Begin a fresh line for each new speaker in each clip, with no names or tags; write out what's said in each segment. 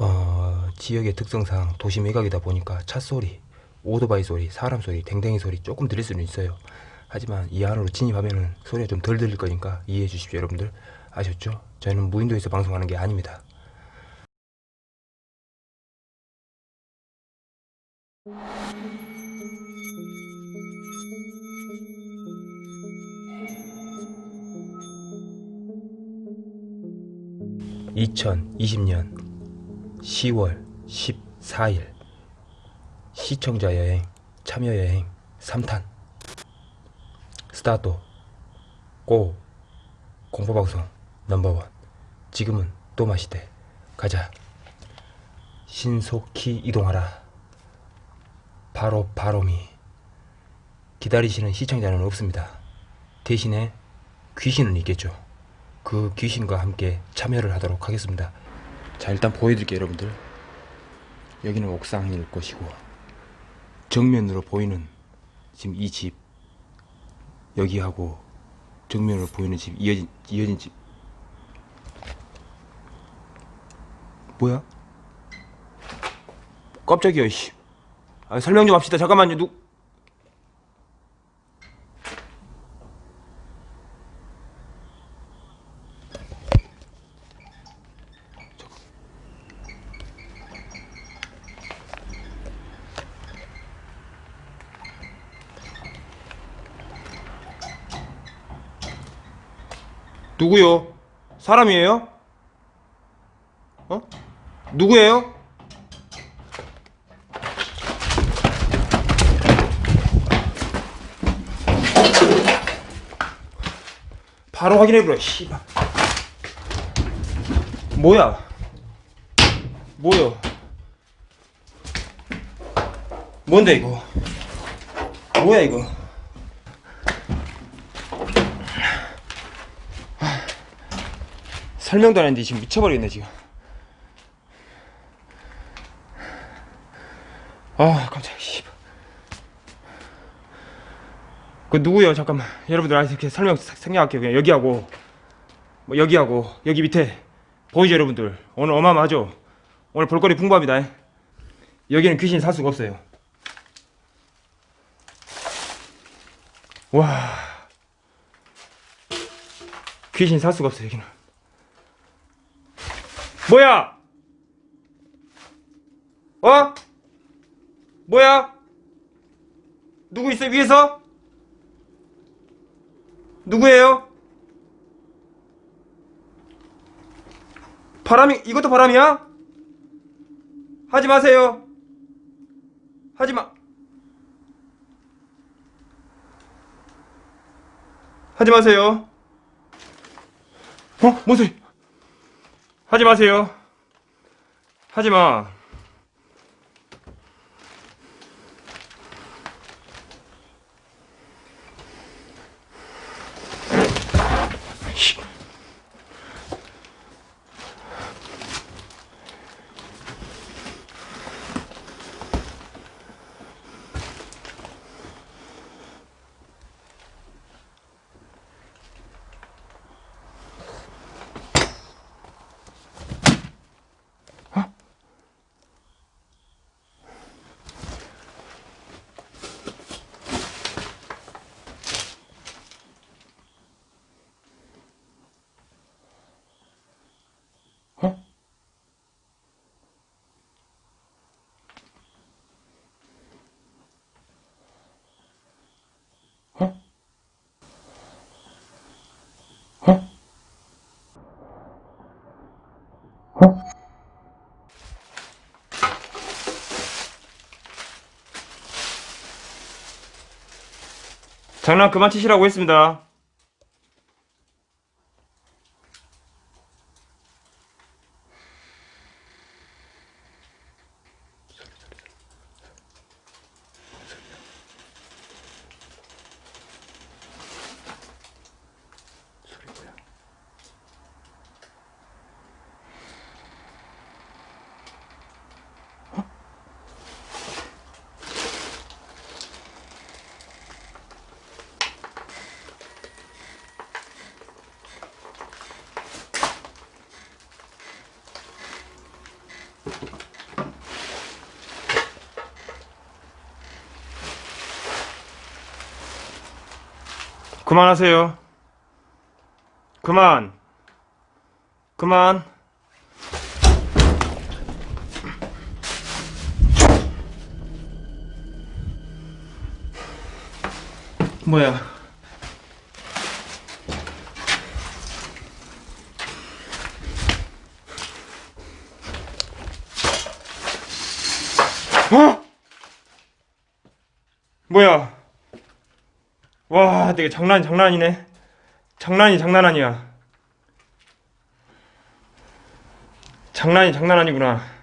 어, 지역의 특성상 도시 매각이다 보니까 차 소리, 오토바이 소리, 사람 소리, 댕댕이 소리 조금 들릴 수는 있어요. 하지만 이 안으로 진입하면은 소리가 좀 덜 들릴 거니까 이해해 주십시오, 여러분들. 아셨죠? 저희는 무인도에서 방송하는 게 아닙니다. (2020년 10월 14일) 시청자 여행 참여 여행 3탄. 스타트. 고. 공포방송 넘버원. 지금은 또 마시대. 가자. 신속히 이동하라. 바로 바로미. 기다리시는 시청자는 없습니다. 대신에 귀신은 있겠죠. 그 귀신과 함께 참여를 하도록 하겠습니다 자 일단 보여드릴게요 여러분들 여기는 옥상일 것이고 정면으로 보이는 지금 이 집 여기하고 정면으로 보이는 집 이어진 이어진 집 뭐야? 깜짝이야 씨. 아, 설명 좀 합시다 잠깐만요 누 누구요? 사람이에요? 어? 누구예요? 바로 확인해보라 씨발 뭐야 뭐요 뭔데 이거 뭐야 이거 설명도 안 했는데 지금 미쳐버리겠네 지금. 아 깜짝이야 씨발 그 누구요? 잠깐만. 여러분들 아 이렇게 설명 생략할게요. 그냥 여기하고 뭐 여기하고 여기 밑에 보이죠 여러분들? 오늘 어마어마하죠? 오늘 볼거리 풍부합니다. 여기는 귀신 살 수가 없어요. 와. 귀신 살 수가 없어요 여기는 뭐야 어? 뭐야? 누구 있어 위에서? 누구예요? 바람이 이것도 바람이야? 하지 마세요. 하지 마. 하지 마세요. 어? 뭔 소리? 하지 마세요. 하지 마. 씨. 어? 어? 어? 어? 장난 그만 치시라고 했습니다. 그만하세요. 그만. 그만. 뭐야? 어? 뭐야? 와, 되게 장난 장난이네. 장난이 장난 아니야. 장난이 장난 아니구나.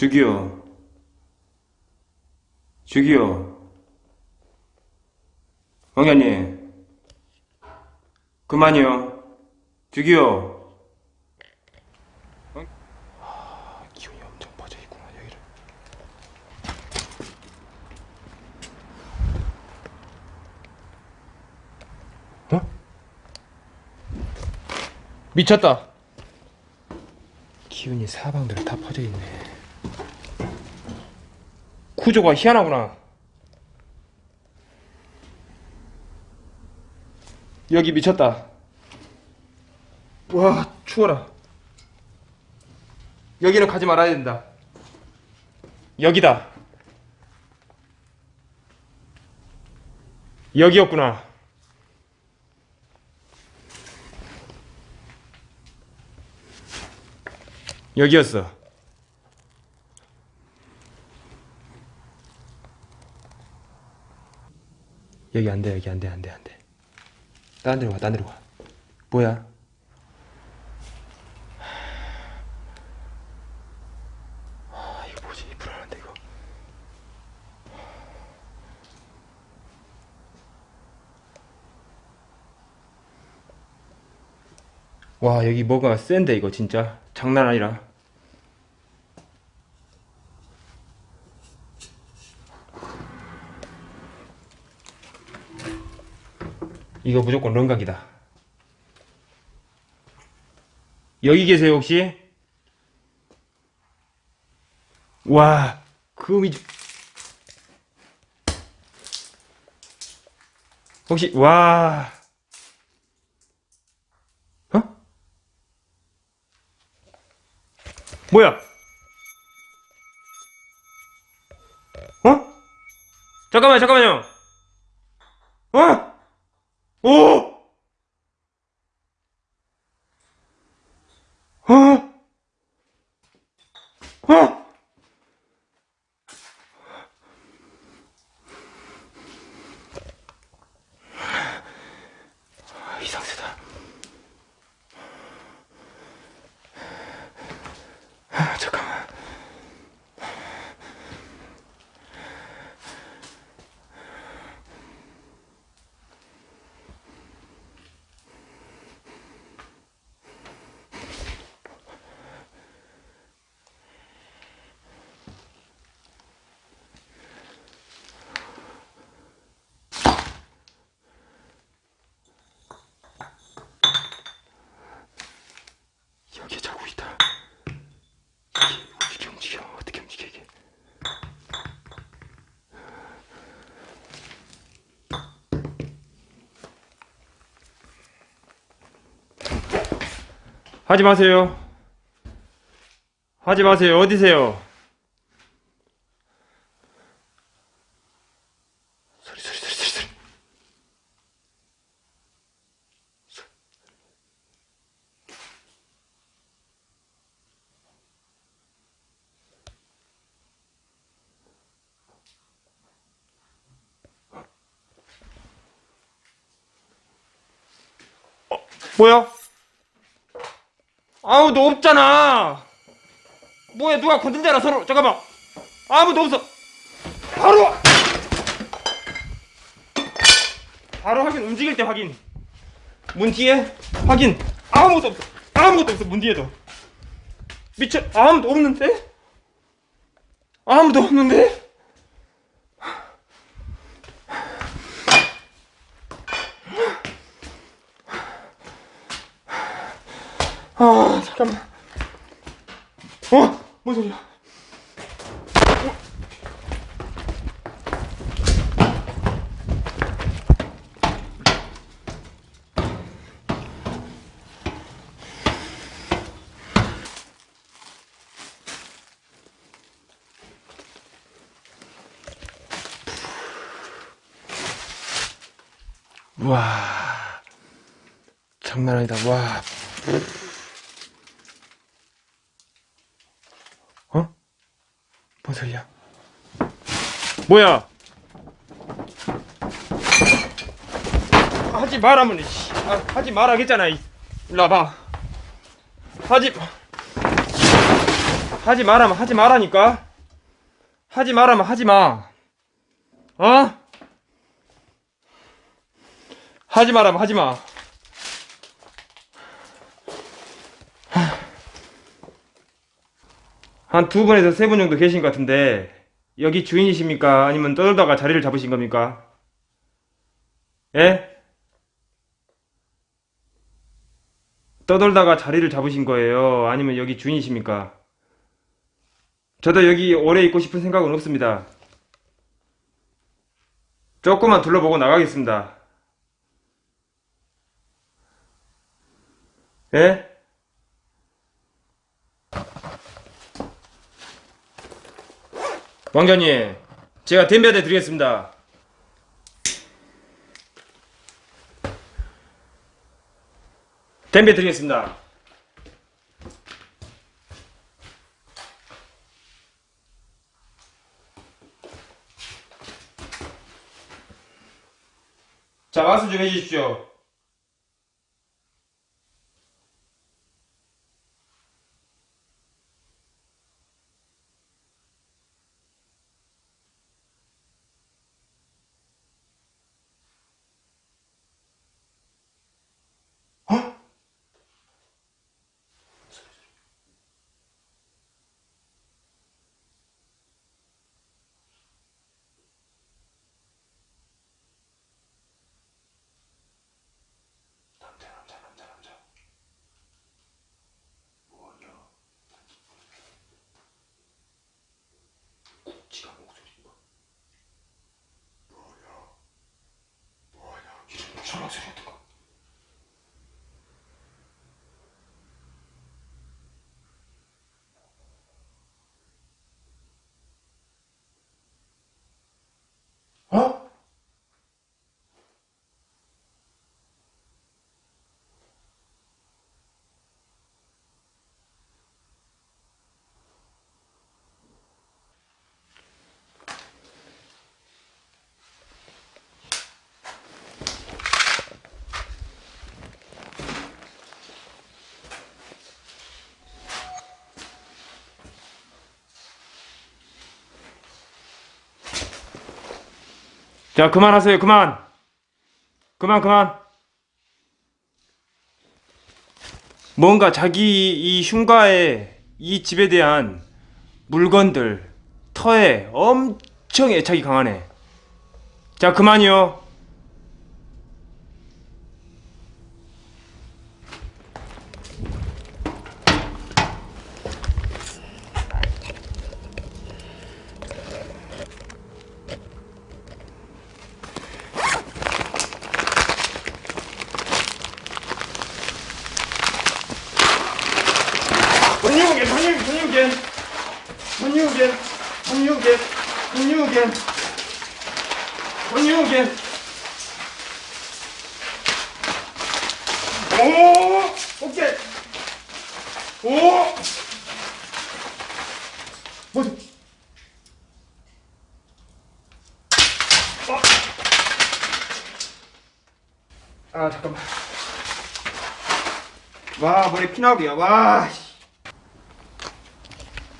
저기요. 저기요. 왕자님. 그만이요. 여기를. 어? 미쳤다. 기운이 사방들에 다 퍼져 있네. 구조가 희한하구나. 여기 미쳤다. 와, 추워라. 여기는 가지 말아야 된다. 여기다. 여기였구나. 여기였어. 여기 안 돼, 여기 안 돼, 안 돼, 안 돼. 딴 데로 가, 딴 데로 가. 뭐야? 아, 이거 뭐지? 불안한데, 이거. 와, 여기 뭐가 센데, 이거 진짜. 장난 아니라. 이거 무조건 런각이다. 여기 계세요, 혹시? 와, 금이. 혹시, 와. 어? 뭐야? 어? 잠깐만요, 잠깐만요. 어? 오! 어? 어? 하지 마세요. 하지 마세요. 어디세요? 소리 소리 소리 소리 소리. 어, 뭐야? 아무도 없잖아. 뭐야 누가 건든잖아 서로. 잠깐만. 아무도 없어. 바로. 와. 바로 확인 움직일 때 확인. 문 뒤에 확인. 아무도 없어. 아무도 없어 문 뒤에도. 미쳐 아무도 없는데? 아무도 없는데? 아 잠깐만 소리야? 와 장난 아니다. 와 뭔 소리야? 뭐야? 하지 말라면 씨. 아, 하지 말라겠잖아. 이. 일로 와봐. 하지 하지 말라면 하지 말라니까. 하지 말라면 하지 마. 어? 하지 말라면 하지 마. 한 두 분에서 세 분 정도 계신 것 같은데 여기 주인이십니까? 아니면 떠들다가 자리를 잡으신 겁니까? 예? 떠돌다가 자리를 잡으신 거예요? 아니면 여기 주인이십니까? 저도 여기 오래 있고 싶은 생각은 없습니다. 조금만 둘러보고 나가겠습니다. 예? 왕자님, 제가 댐비한테 드리겠습니다. 댐비 드리겠습니다. 자, 말씀 좀 해주십시오. 남자 남자 남자 남자 뭐냐 지가 목소리가 뭐야 뭐야 이런 전화 소리 같은 거 어? 자, 그만하세요. 그만. 그만, 그만. 뭔가 자기 이 흉가에 이 집에 대한 물건들, 터에 엄청 애착이 강하네. 자, 그만이요. 권유gen, 권유gen. 오, 오케이. 오. 뭐지? 어. 아 잠깐만. 와 머리 피나오기야 와 씨.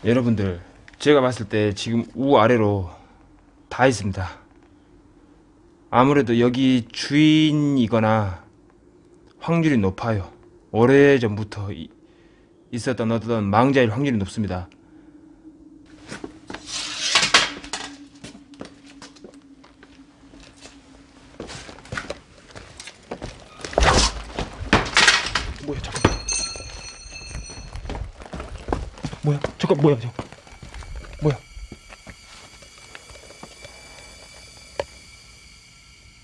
여러분들 제가 봤을 때 지금 우 아래로 다 있습니다. 아무래도 여기 주인이거나 확률이 높아요. 오래전부터 이- 있었던 어떤 망자일 확률이 높습니다. 뭐야 잠깐 뭐야 잠깐 뭐야 잠깐 뭐야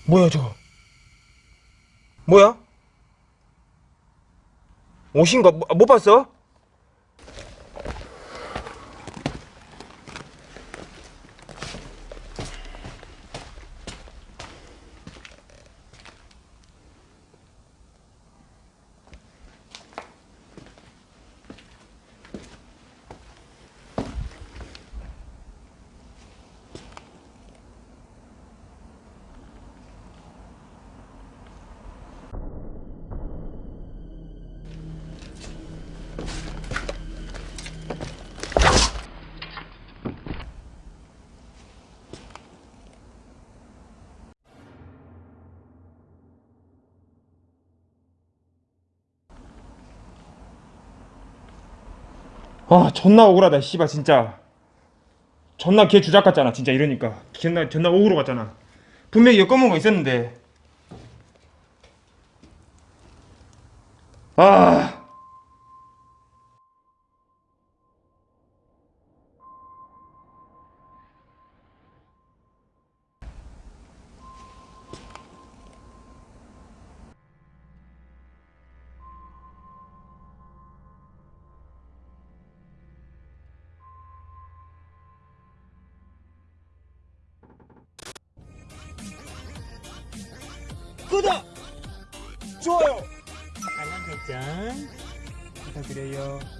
뭐야 저거 뭐야 옷인가 뭐- 못 봤어? 아 존나 억울하다 씨발 진짜. 존나 걔 주작 같잖아 진짜 이러니까. 존나 존나 억울로 같잖아. 분명히 여검은 거 있었는데. 아 구독 좋아요
알람 설정
부탁드려요
어.